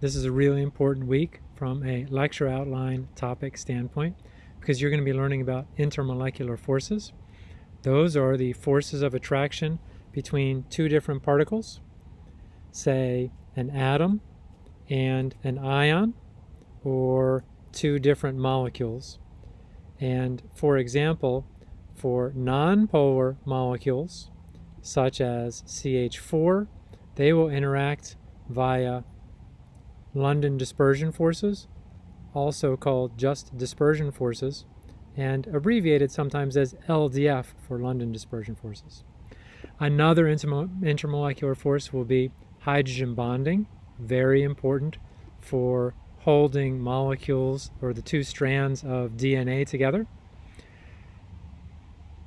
this is a really important week from a lecture outline topic standpoint because you're going to be learning about intermolecular forces. Those are the forces of attraction between two different particles, say an atom and an ion, or two different molecules. And for example, for nonpolar molecules, such as CH4, they will interact via London dispersion forces, also called just dispersion forces, and abbreviated sometimes as LDF for London dispersion forces. Another intermolecular force will be hydrogen bonding, very important for holding molecules or the two strands of DNA together.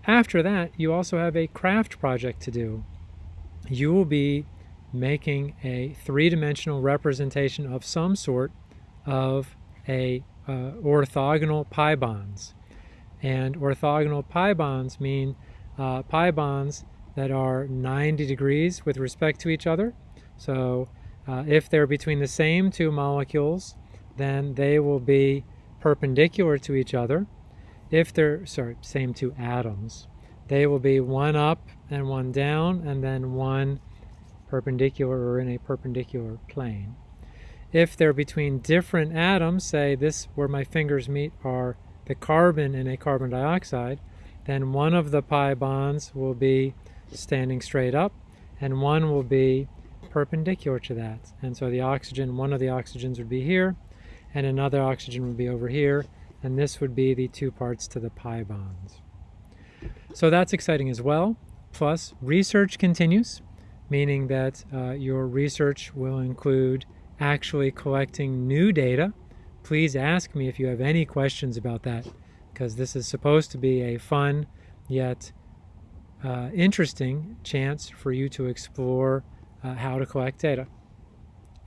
After that, you also have a craft project to do. You will be making a three-dimensional representation of some sort of a uh, orthogonal pi bonds. And orthogonal pi bonds mean uh, pi bonds that are 90 degrees with respect to each other. So uh, if they're between the same two molecules, then they will be perpendicular to each other. If they're, sorry, same two atoms, they will be one up and one down, and then one perpendicular or in a perpendicular plane. If they're between different atoms, say this where my fingers meet are the carbon and a carbon dioxide, then one of the pi bonds will be standing straight up and one will be perpendicular to that. And so the oxygen, one of the oxygens would be here and another oxygen would be over here and this would be the two parts to the pi bonds. So that's exciting as well. Plus, research continues, meaning that uh, your research will include actually collecting new data. Please ask me if you have any questions about that, because this is supposed to be a fun yet uh, interesting chance for you to explore uh, how to collect data.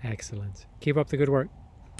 Excellent. Keep up the good work.